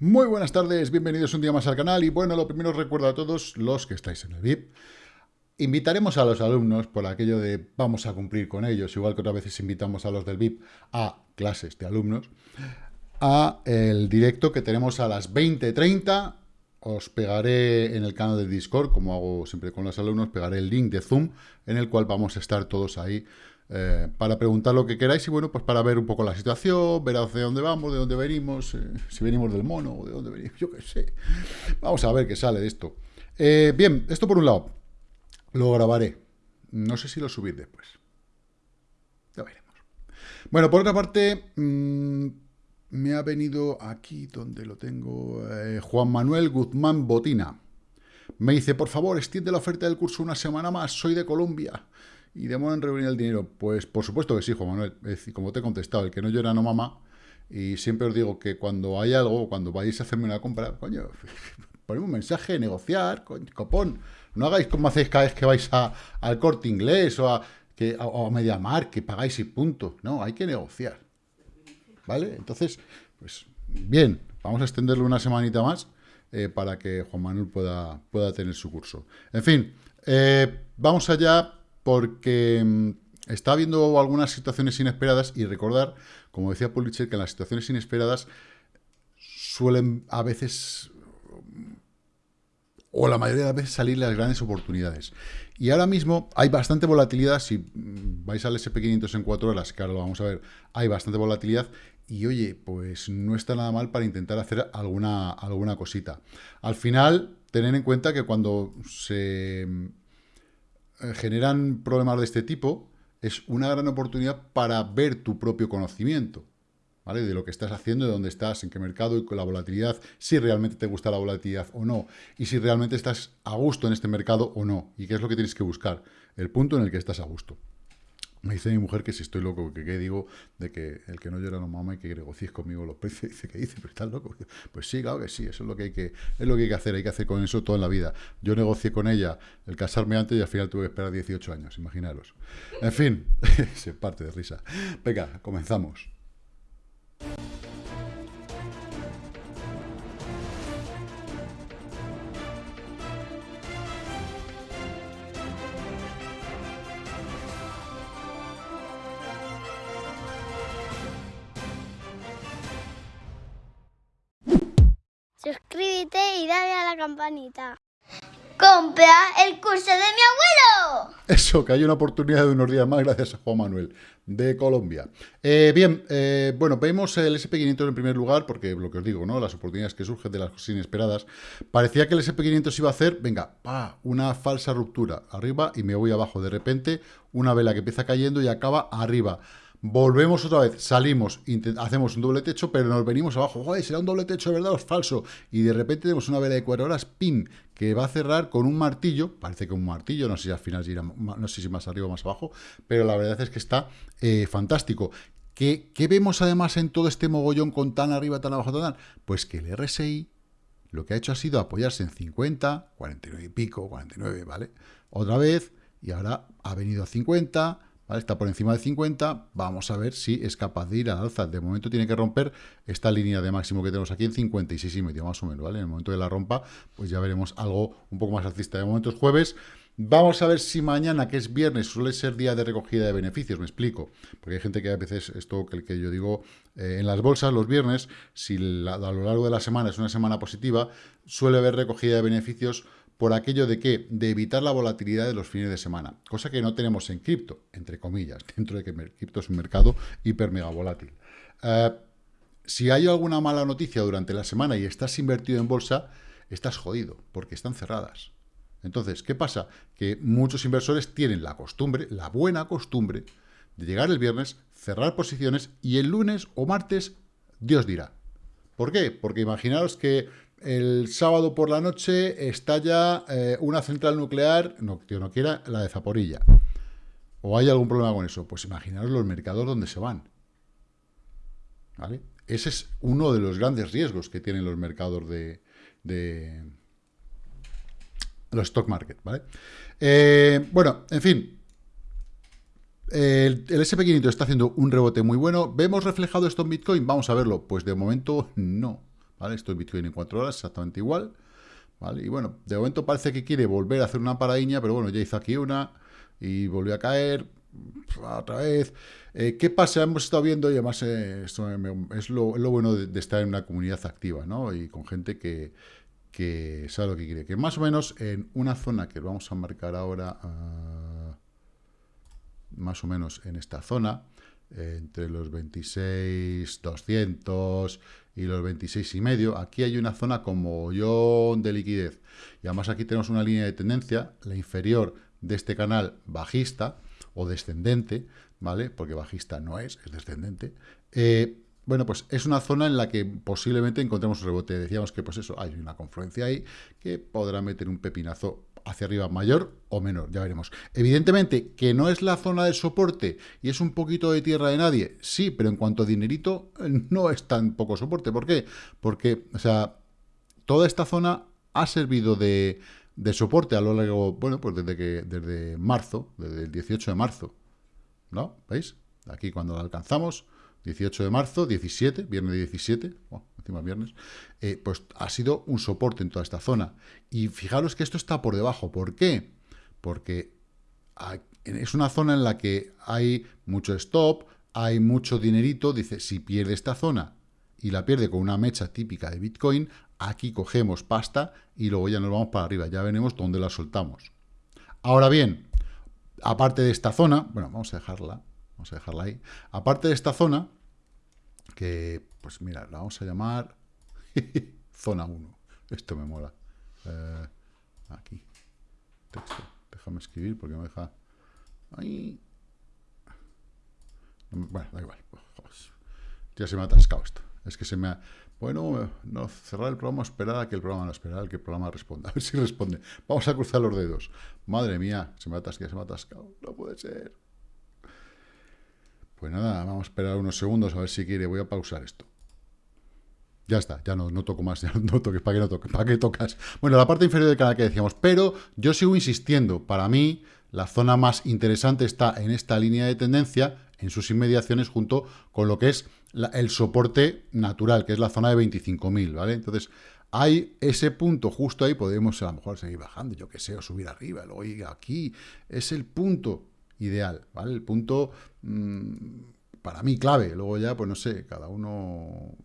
Muy buenas tardes, bienvenidos un día más al canal y bueno, lo primero recuerdo a todos los que estáis en el VIP. Invitaremos a los alumnos por aquello de vamos a cumplir con ellos, igual que otras veces invitamos a los del VIP a clases de alumnos, a el directo que tenemos a las 20.30. Os pegaré en el canal de Discord, como hago siempre con los alumnos, pegaré el link de Zoom en el cual vamos a estar todos ahí eh, para preguntar lo que queráis y bueno, pues para ver un poco la situación, ver hacia dónde vamos, de dónde venimos, eh, si venimos del mono o de dónde venimos, yo qué sé. Vamos a ver qué sale de esto. Eh, bien, esto por un lado, lo grabaré. No sé si lo subir después. Ya veremos. Bueno, por otra parte, mm, me ha venido aquí donde lo tengo, Juan Manuel Guzmán Botina. Me dice, por favor, extiende la oferta del curso una semana más, soy de Colombia y demora en reunir el dinero. Pues por supuesto que sí, Juan Manuel. Es decir, como te he contestado, el que no llora no mama. Y siempre os digo que cuando hay algo, cuando vayáis a hacerme una compra, coño, ponemos un mensaje, negociar, copón. No hagáis como hacéis cada vez que vais a, al corte inglés o a, que, a, Mediamar, que pagáis y punto. No, hay que negociar. ¿Vale? Entonces, pues bien, vamos a extenderlo una semanita más eh, para que Juan Manuel pueda, pueda tener su curso. En fin, eh, vamos allá porque mm, está habiendo algunas situaciones inesperadas y recordar, como decía Pulitzer, que en las situaciones inesperadas suelen a veces, o la mayoría de las veces, salir las grandes oportunidades. Y ahora mismo hay bastante volatilidad, si vais al SP500 en 4 horas, ahora lo vamos a ver, hay bastante volatilidad, y oye, pues no está nada mal para intentar hacer alguna, alguna cosita. Al final, tener en cuenta que cuando se generan problemas de este tipo, es una gran oportunidad para ver tu propio conocimiento, ¿vale? De lo que estás haciendo, de dónde estás, en qué mercado y con la volatilidad, si realmente te gusta la volatilidad o no, y si realmente estás a gusto en este mercado o no, y qué es lo que tienes que buscar, el punto en el que estás a gusto. Me dice mi mujer que si estoy loco, que qué digo de que el que no llora no mama y que negocies conmigo los precios. Dice, ¿qué dice? Pero estás loco. Pues sí, claro que sí, eso es lo que hay que, es lo que hay que hacer, hay que hacer con eso toda la vida. Yo negocié con ella el casarme antes y al final tuve que esperar 18 años, imaginaros. En fin, se parte de risa. Venga, comenzamos. Campanita. ¡Compra el curso de mi abuelo! Eso, que hay una oportunidad de unos días más gracias a Juan Manuel, de Colombia. Eh, bien, eh, bueno, vemos el SP500 en primer lugar, porque lo que os digo, ¿no? Las oportunidades que surgen de las cosas inesperadas. Parecía que el SP500 iba a hacer, venga, pa, una falsa ruptura arriba y me voy abajo. De repente, una vela que empieza cayendo y acaba arriba. Volvemos otra vez, salimos, hacemos un doble techo, pero nos venimos abajo. Joder, será un doble techo, ¿verdad? O es falso. Y de repente tenemos una vela de cuatro horas, pim, que va a cerrar con un martillo. Parece que un martillo, no sé si al final irá, no sé si más arriba o más abajo, pero la verdad es que está eh, fantástico. ¿Qué, ¿Qué, vemos además en todo este mogollón con tan arriba, tan abajo, tan Pues que el RSI lo que ha hecho ha sido apoyarse en 50, 49 y pico, 49, ¿vale? Otra vez, y ahora ha venido a 50, Está por encima de 50, vamos a ver si es capaz de ir al alza. De momento tiene que romper esta línea de máximo que tenemos aquí en 56 y medio, más o menos. En el momento de la rompa, pues ya veremos algo un poco más alcista. De momento es jueves, Vamos a ver si mañana, que es viernes, suele ser día de recogida de beneficios, me explico. Porque hay gente que a veces, esto que, que yo digo, eh, en las bolsas los viernes, si a lo largo de la semana es una semana positiva, suele haber recogida de beneficios por aquello de que, de evitar la volatilidad de los fines de semana, cosa que no tenemos en cripto, entre comillas, dentro de que cripto es un mercado hiper mega volátil. Eh, si hay alguna mala noticia durante la semana y estás invertido en bolsa, estás jodido, porque están cerradas. Entonces, ¿qué pasa? Que muchos inversores tienen la costumbre, la buena costumbre, de llegar el viernes, cerrar posiciones y el lunes o martes, Dios dirá. ¿Por qué? Porque imaginaros que el sábado por la noche estalla eh, una central nuclear, no, no quiera, la de Zaporilla. ¿O hay algún problema con eso? Pues imaginaros los mercados donde se van. ¿Vale? Ese es uno de los grandes riesgos que tienen los mercados de, los stock market, ¿vale? Eh, bueno, en fin, el SP500 está haciendo un rebote muy bueno. ¿Vemos reflejado esto en Bitcoin? Vamos a verlo. Pues de momento no ¿vale? Esto es Bitcoin en 4 horas, exactamente igual. Y bueno, de momento parece que quiere volver a hacer una paradiña, pero bueno, ya hizo aquí una y volvió a caer, otra vez. Eh, ¿Qué pasa? Hemos estado viendo, y además eh, esto es lo, bueno de, estar en una comunidad activa, ¿no? Y con gente que, que sabe lo que quiere. Que más o menos en una zona que vamos a marcar ahora, ah, más o menos en esta zona, entre los 26.200 y los 26 y medio, aquí hay una zona como de liquidez. Y además aquí tenemos una línea de tendencia, la inferior de este canal bajista, o descendente, ¿vale? Porque bajista no es, es descendente. Eh, bueno, pues es una zona en la que posiblemente encontremos un rebote. Decíamos que, pues eso, hay una confluencia ahí que podrá meter un pepinazo hacia arriba mayor o menor, ya veremos. Evidentemente, que no es la zona de soporte y es un poquito de tierra de nadie, sí, pero en cuanto a dinerito, no es tan poco soporte. ¿Por qué? Porque, o sea, toda esta zona ha servido de, de soporte a lo largo, bueno, pues desde que desde marzo, desde el 18 de marzo, ¿no? ¿Veis? Aquí cuando lo alcanzamos, 18 de marzo, 17, viernes 17, viernes, eh, pues ha sido un soporte en toda esta zona. Y fijaros que esto está por debajo. ¿Por qué? Porque es una zona en la que hay mucho stop, hay mucho dinerito, dice, si pierde esta zona y la pierde con una mecha típica de Bitcoin, aquí cogemos pasta y luego ya nos vamos para arriba, ya veremos dónde la soltamos. Ahora bien, aparte de esta zona, bueno, vamos a dejarla, vamos a dejarla ahí, aparte de esta zona, que, pues mira, la vamos a llamar zona 1, esto me mola, eh, aquí, texto, déjame escribir porque me deja, ahí, bueno, da igual, ya se me ha atascado esto, es que se me ha, bueno, no, cerrar el programa, esperar a que el programa no espera, a que el programa responda. A ver si responde. Vamos a cruzar los dedos. Madre mía, se me ha atascado, se me ha atascado. No puede ser. Pues nada, vamos a esperar unos segundos a ver si quiere. Voy a pausar esto. Ya está, ya no, no toco más, ya no toques, ¿para qué no toques? ¿Para qué tocas? Bueno, la parte inferior del canal que decíamos, pero yo sigo insistiendo, para mí la zona más interesante está en esta línea de tendencia, en sus inmediaciones, junto con lo que es el soporte natural, que es la zona de 25.000, ¿vale? Entonces, hay ese punto justo ahí, podemos a lo mejor seguir bajando, yo qué sé, o subir arriba, luego ir aquí, es el punto ideal, ¿vale? El punto, mm, para mí, clave, luego ya, pues no sé, cada uno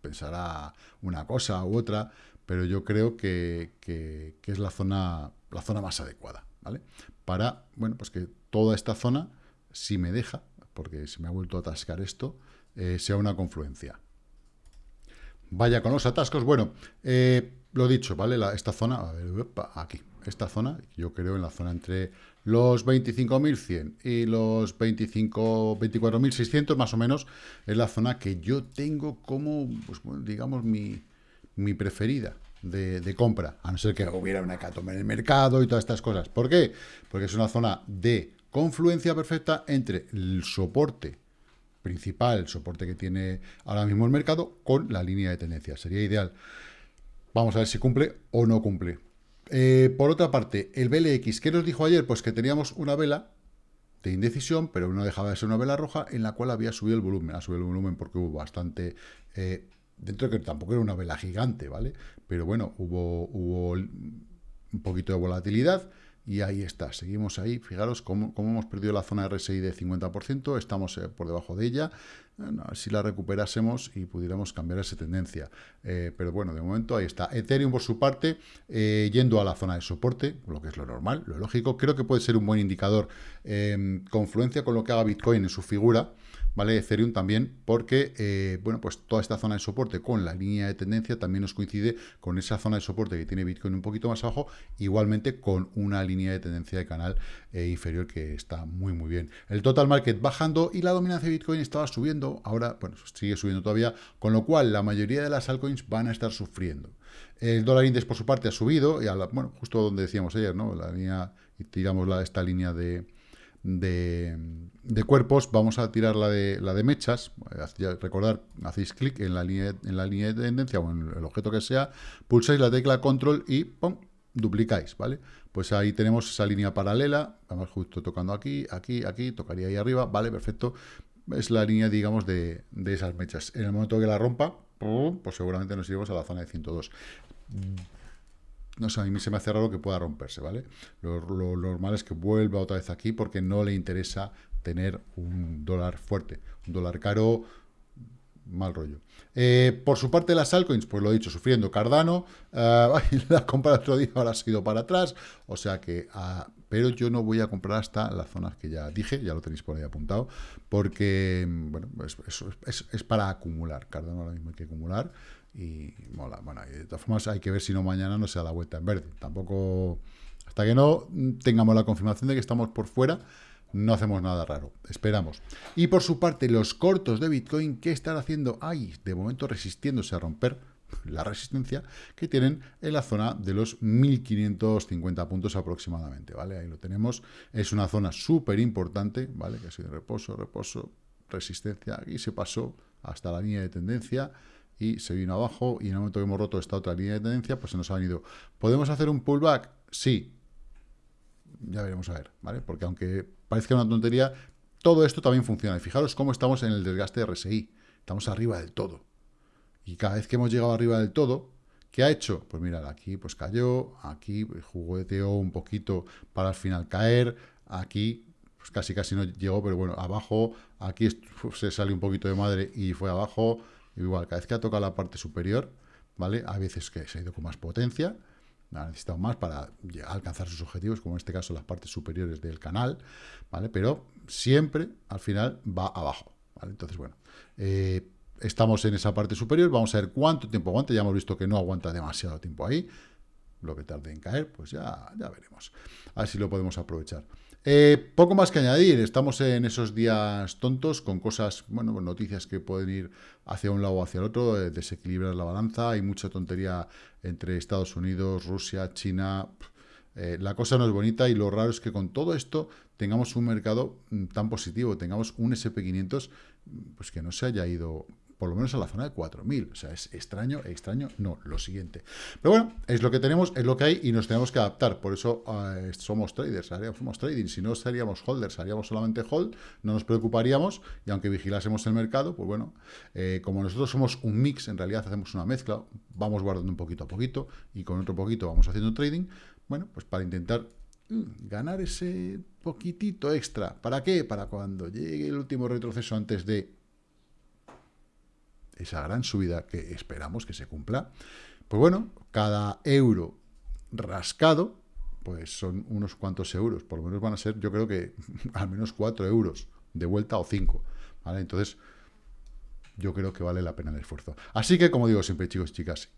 pensará una cosa u otra, pero yo creo que, que, es la zona, la zona más adecuada, ¿vale? Para, bueno, pues que toda esta zona, si me deja, porque se me ha vuelto a atascar esto, eh, sea una confluencia. Vaya con los atascos. Bueno, eh, lo dicho, ¿vale? esta zona, a ver, aquí, esta zona, yo creo en la zona entre los 25.100 y los 25, 24.600 más o menos, es la zona que yo tengo como, pues, digamos, mi, mi preferida. De, de, compra, a no ser que hubiera una hecatombe en el mercado y todas estas cosas. ¿Por qué? Porque es una zona de confluencia perfecta entre el soporte principal, el soporte que tiene ahora mismo el mercado, con la línea de tendencia. Sería ideal. Vamos a ver si cumple o no cumple. Eh, por otra parte, el BLX, ¿qué nos dijo ayer? Pues que teníamos una vela de indecisión, pero no dejaba de ser una vela roja en la cual había subido el volumen. Ha subido el volumen porque hubo bastante... Eh, dentro de que tampoco era una vela gigante, ¿vale? Pero bueno, hubo, hubo un poquito de volatilidad y ahí está, seguimos ahí. Fijaros cómo, hemos perdido la zona RSI de 50%, estamos eh, por debajo de ella. si la recuperásemos y pudiéramos cambiar esa tendencia. Eh, pero bueno, de momento ahí está. Ethereum, por su parte, eh, yendo a la zona de soporte, lo que es lo normal, lo lógico. Creo que puede ser un buen indicador confluencia con lo que haga Bitcoin en su figura. ¿Vale? Ethereum también, porque, eh, bueno, pues toda esta zona de soporte con la línea de tendencia también nos coincide con esa zona de soporte que tiene Bitcoin un poquito más abajo, igualmente con una línea de tendencia de canal eh, inferior que está muy, muy bien. El total market bajando y la dominancia de Bitcoin estaba subiendo, ahora, bueno, sigue subiendo todavía, con lo cual la mayoría de las altcoins van a estar sufriendo. El dólar index, por su parte, ha subido, y bueno, justo donde decíamos ayer, ¿no? La línea, tiramos la, esta línea de de, cuerpos, vamos a tirar la de, la de mechas, recordar, hacéis clic en la, línea, en la línea de tendencia o en el objeto que sea, pulsáis la tecla control y ¡pum! duplicáis, ¿vale? Pues ahí tenemos esa línea paralela, vamos justo tocando aquí, aquí, aquí, tocaría ahí arriba, ¿vale? Perfecto. Es la línea, digamos, de, de esas mechas. En el momento que la rompa, pues seguramente nos iremos a la zona de 102. No sé, a mí se me hace raro que pueda romperse, ¿vale? Lo, lo normal es que vuelva otra vez aquí porque no le interesa tener un dólar fuerte. Un dólar caro mal rollo. Eh, por su parte, las altcoins, pues lo he dicho, sufriendo Cardano, uh, la compra otro día ahora ha sido para atrás, o sea que, uh, pero yo no voy a comprar hasta las zonas que ya dije, ya lo tenéis por ahí apuntado, porque, bueno, es, es, para acumular, Cardano ahora mismo hay que acumular, y mola, bueno, y de todas formas hay que ver si no mañana no se da la vuelta en verde, tampoco, hasta que no tengamos la confirmación de que estamos por fuera, no hacemos nada raro, esperamos. Y por su parte, los cortos de Bitcoin, ¿qué están haciendo? Ay, de momento resistiéndose a romper la resistencia que tienen en la zona de los 1550 puntos aproximadamente, ¿vale? Ahí lo tenemos, es una zona súper importante, ¿vale? Que ha sido reposo, reposo, resistencia, aquí se pasó hasta la línea de tendencia y se vino abajo y en el momento que hemos roto esta otra línea de tendencia, pues se nos ha venido. ¿Podemos hacer un pullback? Sí, ya veremos a ver, ¿vale? Porque aunque parezca una tontería, todo esto también funciona. Y fijaros cómo estamos en el desgaste de RSI. Estamos arriba del todo. Y cada vez que hemos llegado arriba del todo, ¿qué ha hecho? Pues mirad, aquí pues cayó, aquí jugueteó un poquito para al final caer, aquí pues casi casi no llegó, pero bueno, abajo, aquí se salió un poquito de madre y fue abajo, igual, cada vez que ha tocado la parte superior, ¿vale? A veces que se ha ido con más potencia, ha necesitado más para alcanzar sus objetivos, como en este caso las partes superiores del canal, ¿vale? Pero siempre, al final, va abajo. Entonces, bueno, eh, estamos en esa parte superior, vamos a ver cuánto tiempo aguanta, ya hemos visto que no aguanta demasiado tiempo ahí, lo que tarde en caer, pues ya, ya veremos, a ver si lo podemos aprovechar. Eh, poco más que añadir, estamos en esos días tontos con cosas, bueno, noticias que pueden ir hacia un lado o hacia el otro, eh, desequilibrar la balanza, hay mucha tontería entre Estados Unidos, Rusia, China, eh, la cosa no es bonita y lo raro es que con todo esto tengamos un mercado mm, tan positivo, tengamos un SP500 pues que no se haya ido por lo menos a la zona de 4.000. O sea, es extraño, extraño, no, lo siguiente. Pero bueno, es lo que tenemos, es lo que hay y nos tenemos que adaptar. Por eso uh, somos traders, somos trading. Si no seríamos holders, haríamos solamente hold, no nos preocuparíamos y aunque vigilásemos el mercado, pues bueno, eh, como nosotros somos un mix, en realidad hacemos una mezcla, vamos guardando un poquito a poquito y con otro poquito vamos haciendo trading, bueno, pues para intentar mm, ganar ese poquitito extra. ¿Para qué? Para cuando llegue el último retroceso antes de esa gran subida que esperamos que se cumpla, pues bueno, cada euro rascado, pues son unos cuantos euros, por lo menos van a ser, yo creo que al menos cuatro euros de vuelta o cinco, ¿vale? Entonces, yo creo que vale la pena el esfuerzo. Así que, como digo siempre, chicos chicas,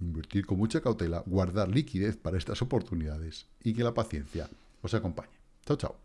invertir con mucha cautela, guardar liquidez para estas oportunidades y que la paciencia os acompañe. Chao, chao.